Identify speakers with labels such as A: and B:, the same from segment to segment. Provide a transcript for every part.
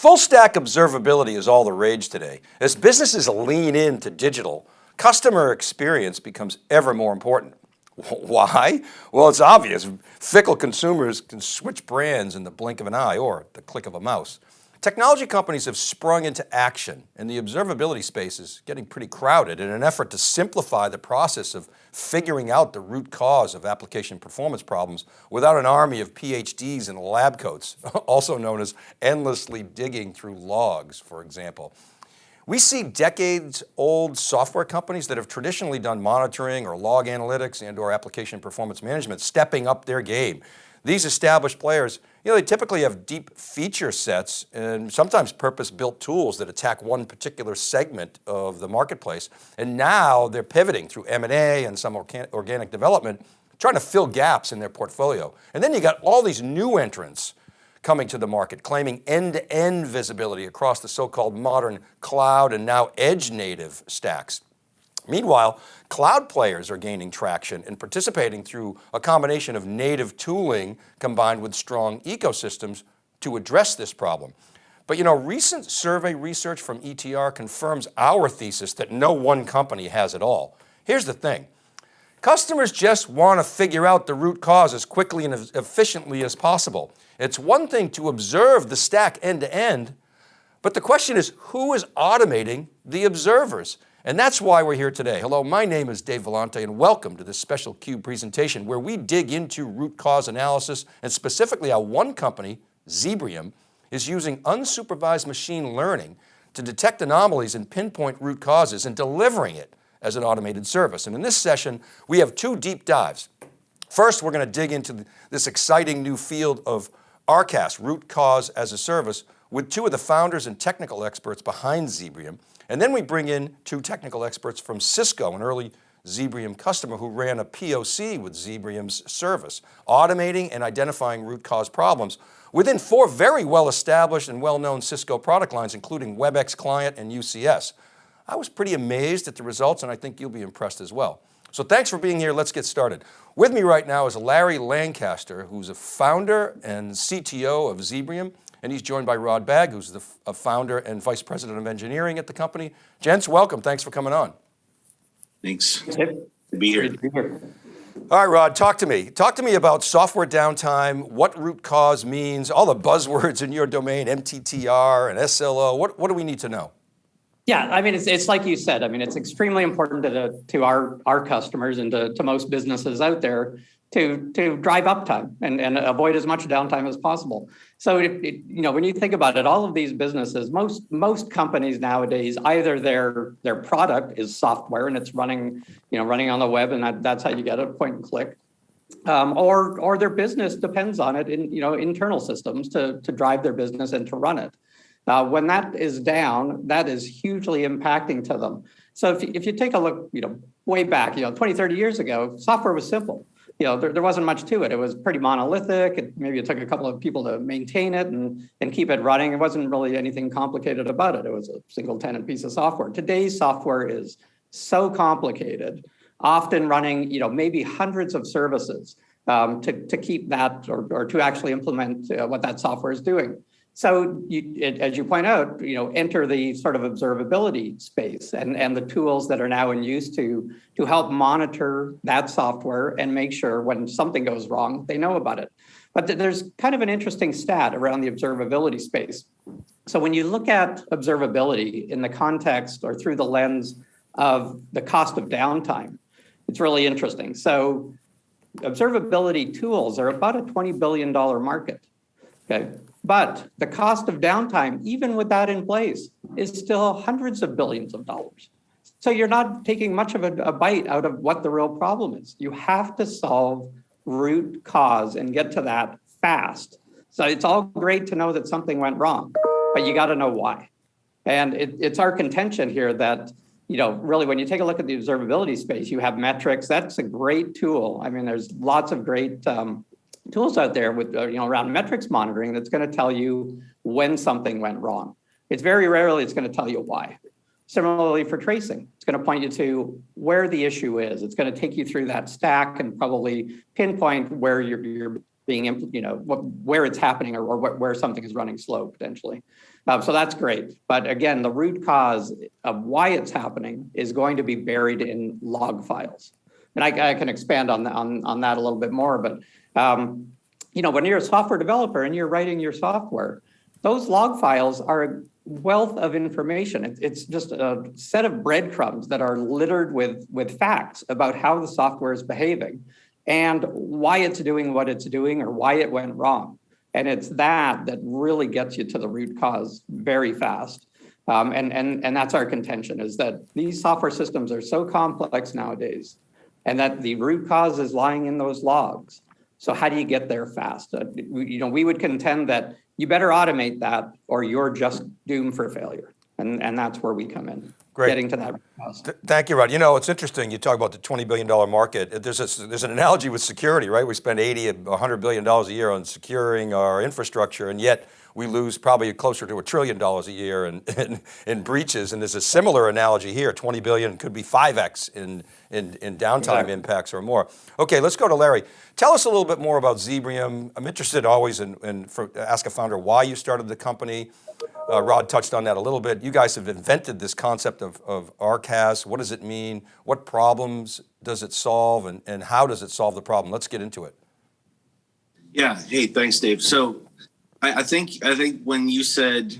A: Full stack observability is all the rage today. As businesses lean into digital, customer experience becomes ever more important. Why? Well, it's obvious. Fickle consumers can switch brands in the blink of an eye or the click of a mouse. Technology companies have sprung into action and the observability space is getting pretty crowded in an effort to simplify the process of figuring out the root cause of application performance problems without an army of PhDs and lab coats, also known as endlessly digging through logs, for example. We see decades old software companies that have traditionally done monitoring or log analytics and or application performance management stepping up their game. These established players, you know, they typically have deep feature sets and sometimes purpose-built tools that attack one particular segment of the marketplace. And now they're pivoting through M&A and some organic development, trying to fill gaps in their portfolio. And then you got all these new entrants coming to the market, claiming end-to-end -end visibility across the so-called modern cloud and now edge native stacks. Meanwhile, cloud players are gaining traction and participating through a combination of native tooling combined with strong ecosystems to address this problem. But you know, recent survey research from ETR confirms our thesis that no one company has it all. Here's the thing, customers just want to figure out the root cause as quickly and as efficiently as possible. It's one thing to observe the stack end to end, but the question is who is automating the observers? And that's why we're here today. Hello, my name is Dave Vellante and welcome to this special CUBE presentation where we dig into root cause analysis and specifically how one company, Zebrium, is using unsupervised machine learning to detect anomalies and pinpoint root causes and delivering it as an automated service. And in this session, we have two deep dives. First, we're going to dig into this exciting new field of RCAS, root cause as a service, with two of the founders and technical experts behind Zebrium. And then we bring in two technical experts from Cisco, an early Zebrium customer who ran a POC with Zebrium's service, automating and identifying root cause problems within four very well-established and well-known Cisco product lines, including WebEx Client and UCS. I was pretty amazed at the results and I think you'll be impressed as well. So thanks for being here. Let's get started. With me right now is Larry Lancaster, who's a founder and CTO of Zebrium. And he's joined by Rod Bagg, who's the founder and vice president of engineering at the company. Gents, welcome. Thanks for coming on.
B: Thanks. Good to be here. Good to be here.
A: All right, Rod, talk to me. Talk to me about software downtime, what root cause means, all the buzzwords in your domain, MTTR and SLO. What, what do we need to know?
C: Yeah, I mean, it's, it's like you said, I mean, it's extremely important to, the, to our, our customers and to, to most businesses out there to, to drive uptime and, and avoid as much downtime as possible. So, it, it, you know, when you think about it, all of these businesses, most most companies nowadays, either their their product is software and it's running, you know, running on the web, and that, that's how you get it, point and click, um, or or their business depends on it in you know internal systems to to drive their business and to run it. Uh, when that is down, that is hugely impacting to them. So if you, if you take a look, you know, way back, you know, 20, 30 years ago, software was simple you know, there, there wasn't much to it. It was pretty monolithic. It, maybe it took a couple of people to maintain it and, and keep it running. It wasn't really anything complicated about it. It was a single tenant piece of software. Today's software is so complicated, often running, you know, maybe hundreds of services um, to, to keep that or, or to actually implement uh, what that software is doing. So you, as you point out, you know, enter the sort of observability space and, and the tools that are now in use to, to help monitor that software and make sure when something goes wrong, they know about it. But th there's kind of an interesting stat around the observability space. So when you look at observability in the context or through the lens of the cost of downtime, it's really interesting. So observability tools are about a $20 billion market. Okay, but the cost of downtime, even with that in place, is still hundreds of billions of dollars. So you're not taking much of a, a, bite out of what the real problem is. You have to solve root cause and get to that fast. So it's all great to know that something went wrong, but you got to know why. And it, it's our contention here that, you know, really when you take a look at the observability space, you have metrics. That's a great tool. I mean, there's lots of great um, tools out there with, uh, you know, around metrics monitoring that's going to tell you when something went wrong. It's very rarely it's going to tell you why. Similarly for tracing, it's going to point you to where the issue is. It's going to take you through that stack and probably pinpoint where your, your being, you know, what, where it's happening or, or where, something is running slow potentially. Um, so that's great. But again, the root cause of why it's happening is going to be buried in log files. And I, I can expand on, on, on that a little bit more, but, um, you know, when you're a software developer and you're writing your software, those log files are a wealth of information. It's, just a set of breadcrumbs that are littered with, with facts about how the software is behaving and why it's doing what it's doing or why it went wrong. And it's that that really gets you to the root cause very fast. Um, and, and, and that's our contention is that these software systems are so complex nowadays and that the root cause is lying in those logs. So how do you get there fast? Uh, you know, we would contend that you better automate that or you're just doomed for failure. And, and that's where we come in,
A: Great.
C: getting to that.
A: Th- Thank you, Rod. You know, it's interesting. You talk about the $20 billion market. There's, a, there's an analogy with security, right? We spend 80, 100 billion dollars a year on securing our infrastructure, and yet we lose probably closer to a trillion dollars a year in, in, in breaches. And there's a similar analogy here. 20 billion could be 5x in, in, in downtime
C: Exactly.
A: impacts or more. Okay, let's go to Larry. Tell us a little bit more about Zebrium. I'm interested always in, in for, ask a founder why you started the company. Uh, Rod touched on that a little bit. You guys have invented this concept of, of RCAS. What does it mean? What problems does it solve? And, and how does it solve the problem? Let's get into it.
B: Yeah. Hey, thanks, Dave. So I, I think I think when you said,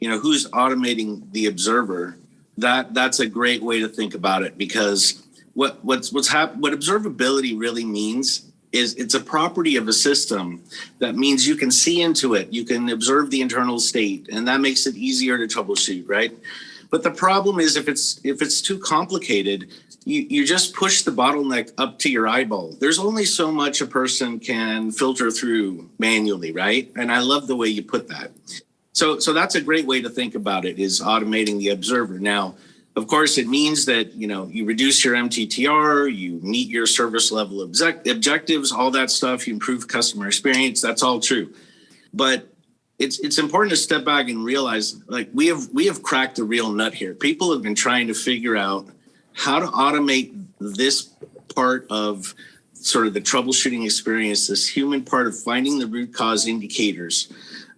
B: you know, who's automating the observer, that that's a great way to think about it because what what's what's hap- what observability really means is it's a property of a system that means you can see into it, you can observe the internal state, and that makes it easier to troubleshoot, right? But the problem is if it's if it's too complicated, you, you just push the bottleneck up to your eyeball. There's only so much a person can filter through manually, right? And I love the way you put that. So so that's a great way to think about it is automating the observer. Now, of course, it means that you know you reduce your MTTR, you meet your service level object- objectives, all that stuff. You improve customer experience. That's all true, but it's it's important to step back and realize like we have we have cracked the real nut here. People have been trying to figure out how to automate this part of sort of the troubleshooting experience, this human part of finding the root cause indicators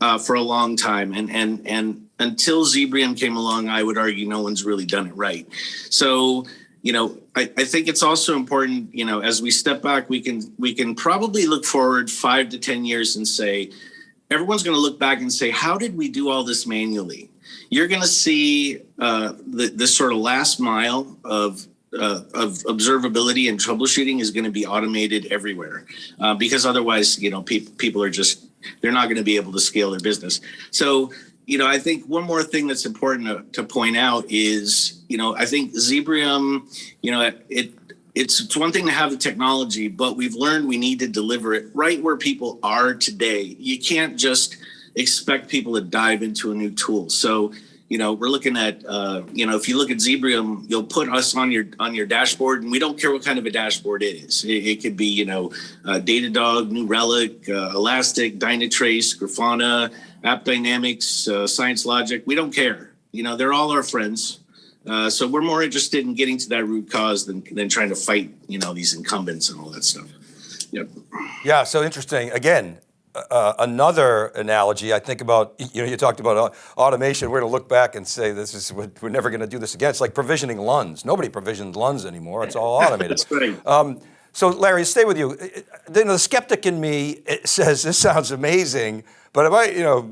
B: uh, for a long time. And and and until Zebrium came along, I would argue no one's really done it right. So you know, I, I think it's also important, you know, as we step back, we can we can probably look forward five to ten years and say, everyone's going to look back and say, how did we do all this manually? You're going to see uh, the, this sort of last mile of uh, of observability and troubleshooting is going to be automated everywhere uh, because otherwise, you know, people people are just they're not going to be able to scale their business. So, you know, I think one more thing that's important to, to point out is, you know, I think Zebrium, you know, it, it it's, it's one thing to have the technology, but we've learned we need to deliver it right where people are today. You can't just expect people to dive into a new tool. So, you know, we're looking at, uh, you know, if you look at Zebrium, you'll put us on your on your dashboard, and we don't care what kind of a dashboard it is. It, it could be, you know, uh, Datadog, New Relic, uh, Elastic, Dynatrace, Grafana, App Dynamics, uh, Science Logic. We don't care. You know, they're all our friends. Uh, so we're more interested in getting to that root cause than than trying to fight, you know, these incumbents and all that stuff. Yep.
A: Yeah, so interesting. Again, uh, another analogy, I think about, you know, you talked about uh, automation. We're going to look back and say, this is, we're we're never going to do this again. It's like provisioning LUNs. Nobody provisions LUNs anymore. It's all automated.
B: That's right.
A: Um, so Larry, stay with you. Uh, The, the skeptic in me it says this sounds amazing, but it might, you know,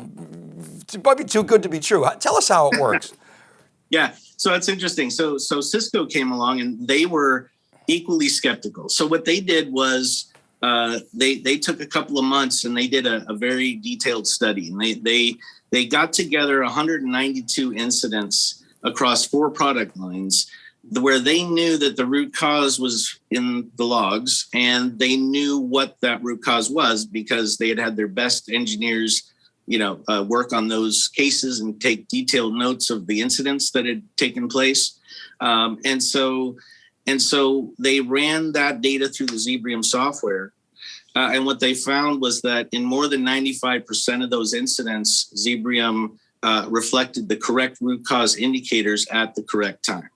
A: it might be too good to be true. Tell us how it works.
B: Yeah, so it's interesting. So so Cisco came along and they were equally skeptical. So what they did was uh, they they took a couple of months and they did a, a very detailed study and they they they got together 192 incidents across four product lines where they knew that the root cause was in the logs and they knew what that root cause was because they had had their best engineers you know uh, work on those cases and take detailed notes of the incidents that had taken place. Um, and so and so they ran that data through the zebrium software. Uh, and what they found was that in more than 95% of those incidents zebrium uh, reflected the correct root cause indicators at the correct time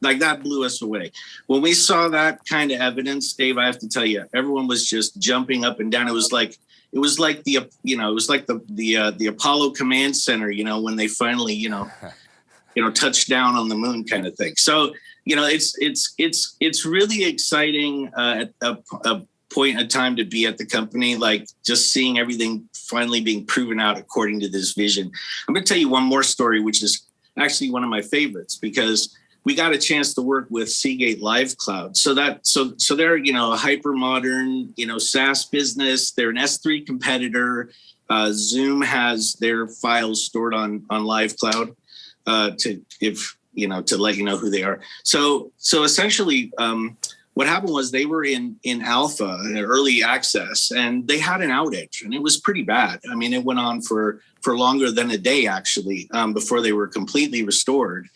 B: like that blew us away. When we saw that kind of evidence, Dave, I have to tell you, everyone was just jumping up and down. It was like it was like the you know it was like the the uh, the Apollo Command Center, you know, when they finally you know you know touched down on the moon kind of thing. So you know it's it's it's it's really exciting uh, at a, a point in time to be at the company, like just seeing everything finally being proven out according to this vision. I'm going to tell you one more story, which is actually one of my favorites because we got a chance to work with Seagate Lyve Cloud. So that so so they're you know a hyper modern you know SaaS business. They're an S3 competitor. Uh, Zoom has their files stored on on Live Cloud uh, to if you know to let you know who they are. So so essentially. Um, what happened was they were in in alpha early access and they had an outage and it was pretty bad. I mean it went on for for longer than a day actually um, before they were completely restored.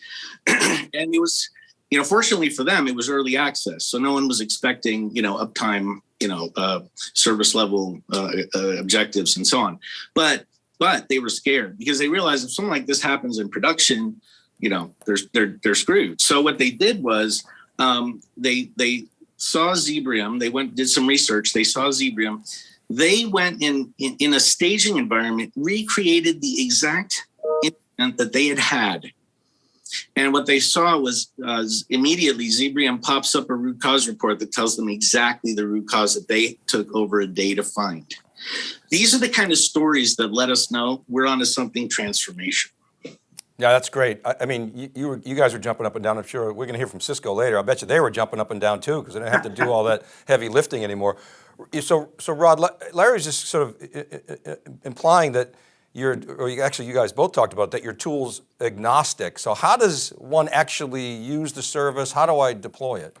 B: And it was you know fortunately for them it was early access so no one was expecting you know uptime you know uh, service level uh, uh, objectives and so on. But but they were scared because they realized if something like this happens in production you know they're they're, they're screwed. So what they did was um, they they saw zebrium they went did some research they saw zebrium they went in, in in a staging environment recreated the exact incident that they had had and what they saw was uh, immediately Zebrium pops up a root cause report that tells them exactly the root cause that they took over a day to find. These are the kind of stories that let us know we're onto something transformational.
A: Yeah, that's great. I, I mean, you, you, were, you guys are jumping up and down. I'm sure we're going to hear from Cisco later. I bet you they were jumping up and down too because they didn't have to do all that heavy lifting anymore. So, so Rod, Larry's just sort of implying that you're, or you, actually you guys both talked about that you're tools agnostic. So how does one actually use the service? How do I deploy it?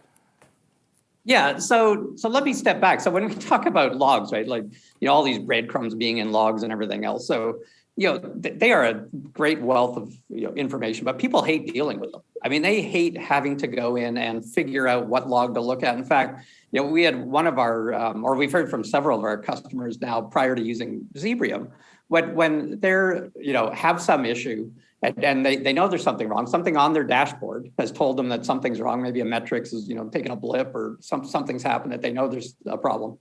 C: Yeah, so so let me step back. So when we talk about logs, right, like you know all these breadcrumbs being in logs and everything else. So you know they are a great wealth of you know, information, but people hate dealing with them. I mean, they hate having to go in and figure out what log to look at. In fact, you know, we had one of our, um, or we've heard from several of our customers now prior to using Zebrium, when when they're you know have some issue and, and, they, they know there's something wrong something on their dashboard has told them that something's wrong maybe a metrics is you know taking a blip or some something's happened that they know there's a problem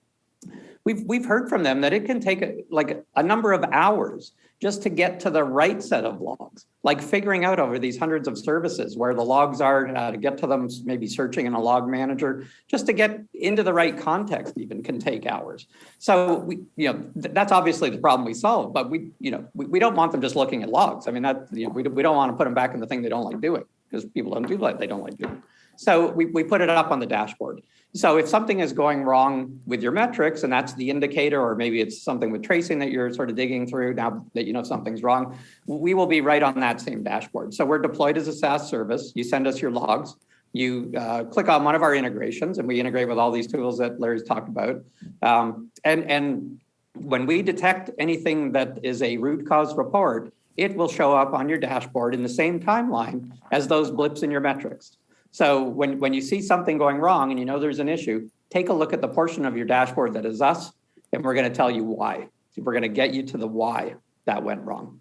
C: we've we've heard from them that it can take like a number of hours just to get to the right set of logs, like figuring out over these hundreds of services where the logs are uh, to get to them, maybe searching in a log manager, just to get into the right context even can take hours. So we, you know, th that's obviously the problem we solve, but we, you know, we, we don't want them just looking at logs. I mean, that, you know, we, we don't want to put them back in the thing they don't like doing because people don't do like they don't like doing. So we, we put it up on the dashboard. So if something is going wrong with your metrics and that's the indicator, or maybe it's something with tracing that you're sort of digging through now that you know something's wrong, we will be right on that same dashboard. So we're deployed as a SaaS service. You send us your logs, you uh, click on one of our integrations and we integrate with all these tools that Larry's talked about. Um, and, and when we detect anything that is a root cause report, it will show up on your dashboard in the same timeline as those blips in your metrics. So when, when you see something going wrong and you know there's an issue, take a look at the portion of your dashboard that is us, and we're going to tell you why. We're going to get you to the why that went wrong.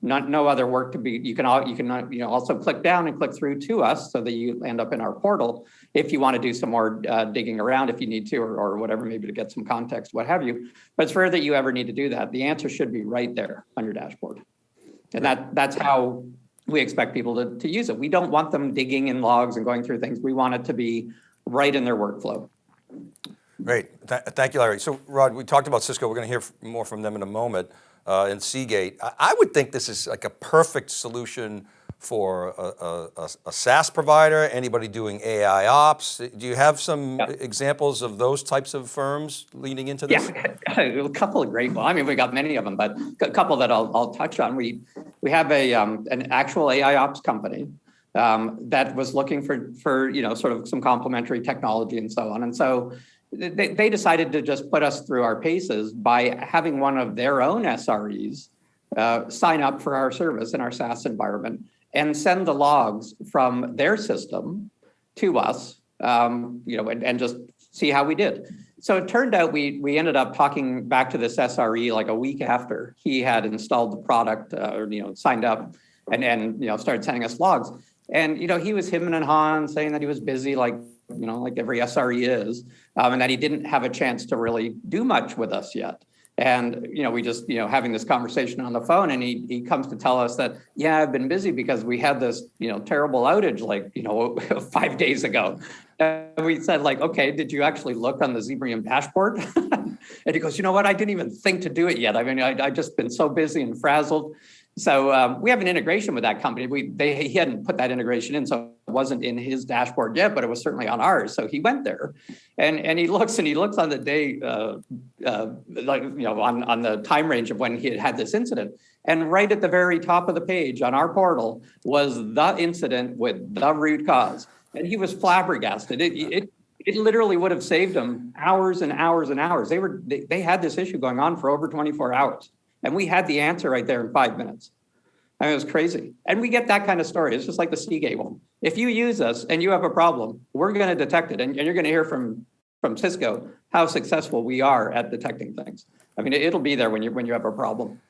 C: Not no other work to be. You can all you can you know also click down and click through to us so that you end up in our portal if you want to do some more uh, digging around if you need to or, or whatever maybe to get some context what have you. But it's rare that you ever need to do that. The answer should be right there on your dashboard, and that that's how we expect people to, to use it. We don't want them digging in logs and going through things. We want it to be right in their workflow.
A: Great, Th thank you, Larry. So Rod, we talked about Cisco. We're going to hear more from them in a moment uh, and Seagate. I, I would think this is like a perfect solution for a, a, a, SaaS provider, anybody doing AI ops? Do you have some yeah. examples of those types of firms leading into this?
C: Yeah, a couple of great ones. I mean, we got many of them, but a couple that I'll, I'll touch on. We, we have a, um, an actual AI ops company um, that was looking for, for, you know, sort of some complementary technology and so on. And so they, they decided to just put us through our paces by having one of their own SREs uh, sign up for our service in our SaaS environment and send the logs from their system to us, um, you know, and, and just see how we did. So it turned out we we ended up talking back to this SRE like a week after he had installed the product uh, or you know signed up and and you know started sending us logs. And, you know, he was him and Han saying that he was busy, like, you know, like every SRE is, um, and that he didn't have a chance to really do much with us yet. And, you know, we just, you know, having this conversation on the phone and he, he comes to tell us that, yeah, I've been busy because we had this, you know, terrible outage like, you know, five days ago. And we said like, okay, did you actually look on the Zebrium dashboard? and he goes, you know what? I didn't even think to do it yet. I mean, I, I just been so busy and frazzled. So um, we have an integration with that company. We they he hadn't put that integration in, so it wasn't in his dashboard yet, but it was certainly on ours. So he went there, and and he looks and he looks on the day, uh, uh, like you know, on on the time range of when he had had this incident, and right at the very top of the page on our portal was the incident with the root cause, and he was flabbergasted. It it it literally would have saved him hours and hours and hours. They were they, they had this issue going on for over 24 hours. And we had the answer right there in five minutes. I mean, it was crazy. And we get that kind of story. It's just like the Seagate one. If you use us and you have a problem, we're going to detect it. And, and you're going to hear from, from Cisco how successful we are at detecting things. I mean, it'll be there when you, when you have a problem.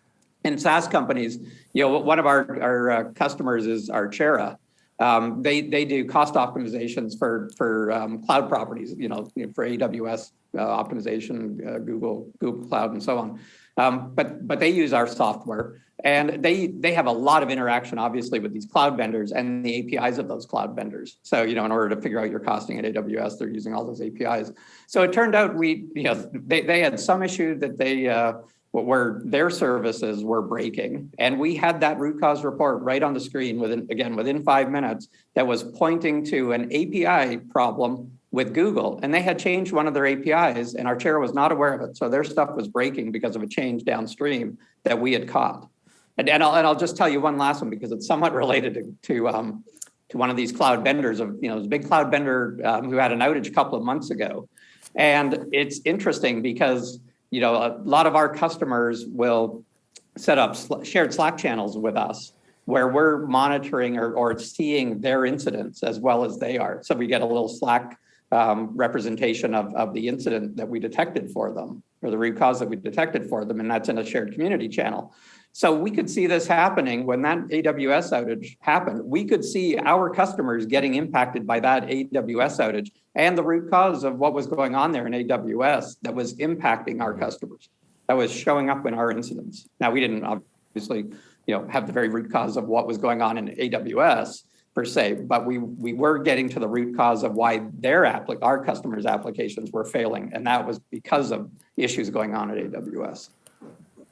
C: In SaaS companies, you know, one of our, our uh, customers is Archera. Um, they, they do cost optimizations for, for um, cloud properties, you know, for AWS uh, optimization, uh, Google, Google Cloud, and so on. Um, but but they use our software and they they have a lot of interaction obviously with these cloud vendors and the APIs of those cloud vendors. So you know in order to figure out your costing at AWS, they're using all those APIs. So it turned out we you know they they had some issue that they uh, where their services were breaking, and we had that root cause report right on the screen within again within five minutes that was pointing to an API problem with Google and they had changed one of their APIs and Archera was not aware of it. So their stuff was breaking because of a change downstream that we had caught. And, and, I'll, and I'll just tell you one last one because it's somewhat related to, to, um, to one of these cloud vendors of, you know, a big cloud vendor um, who had an outage a couple of months ago. And it's interesting because, you know, a lot of our customers will set up shared Slack channels with us where we're monitoring or, or seeing their incidents as well as they are. So we get a little Slack um, representation of, of the incident that we detected for them or the root cause that we detected for them, and that's in a shared community channel. So we could see this happening when that AWS outage happened. We could see our customers getting impacted by that AWS outage and the root cause of what was going on there in AWS that was impacting our customers, that was showing up in our incidents. Now, we didn't obviously you know, have the very root cause of what was going on in AWS, per se, but we we were getting to the root cause of why their applic our customers' applications were failing, and that was because of issues going on at AWS.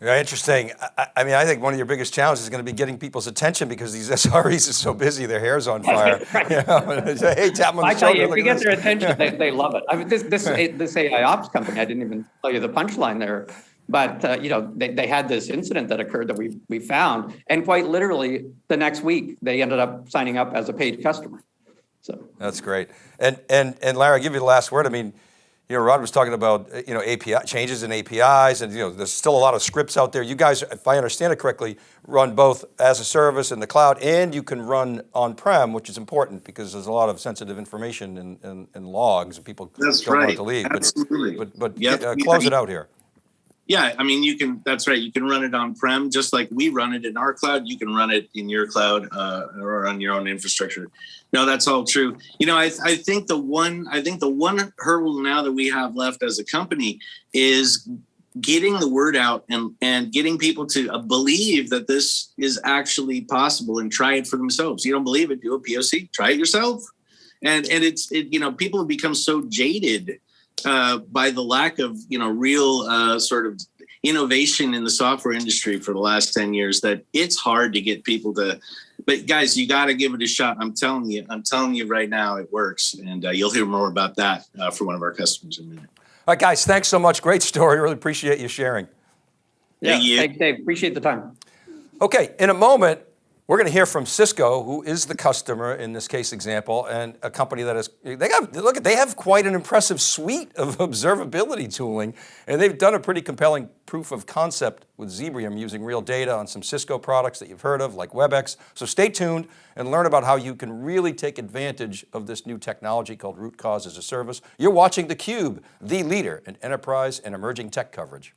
A: Yeah, interesting. I, I, mean, I think one of your biggest challenges is going to be getting people's attention because these SREs are so busy, their hair's on fire. right. you know, say, hey, tap them on
C: I
A: the
C: tell
A: shoulder.
C: You, if you get their attention, they, they love it. I mean, this this this AI ops company, I didn't even tell you the punchline there. But uh, you know, they, they had this incident that occurred that we we found, and quite literally the next week they ended up signing up as a paid customer. So
A: that's great. And and and Larry, I'll give you the last word. I mean, you know, Rod was talking about you know API changes in APIs, and you know, there's still a lot of scripts out there. You guys, if I understand it correctly, run both as a service in the cloud, and you can run on-prem, which is important because there's a lot of sensitive information and, and, and logs, and people
B: That's
A: don't
B: right.
A: want to leave.
B: Absolutely.
A: But but, but
B: Yep.
A: uh, close it out here.
B: Yeah, I mean, you can. That's right. You can run it on prem, just like we run it in our cloud. You can run it in your cloud uh, or on your own infrastructure. No, that's all true. You know, I, I think the one. I think the one hurdle now that we have left as a company is getting the word out and and getting people to uh, believe that this is actually possible and try it for themselves. You don't believe it? Do a POC. Try it yourself. And and it's it. You know, people have become so jaded uh, by the lack of you know real uh, sort of innovation in the software industry for the last 10 years that it's hard to get people to but guys you got to give it a shot. I'm telling you i'm telling you right now it works and uh, you'll hear more about that uh, from one of our customers in a minute.
A: All right guys thanks so much. Great story. Really appreciate you sharing.
C: Yeah
B: Thank you.
C: thanks dave. Appreciate the time.
A: Okay in a moment we're going to hear from Cisco, who is the customer in this case example, and a company that is, they got, look at, they have quite an impressive suite of observability tooling, and they've done a pretty compelling proof of concept with Zebrium using real data on some Cisco products that you've heard of, like WebEx. So stay tuned and learn about how you can really take advantage of this new technology called Root Cause as a Service. You're watching theCUBE, the leader in enterprise and emerging tech coverage.